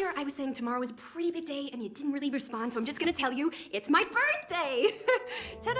earlier I was saying tomorrow is a pretty big day and you didn't really respond, so I'm just gonna tell you it's my birthday. Ta-da!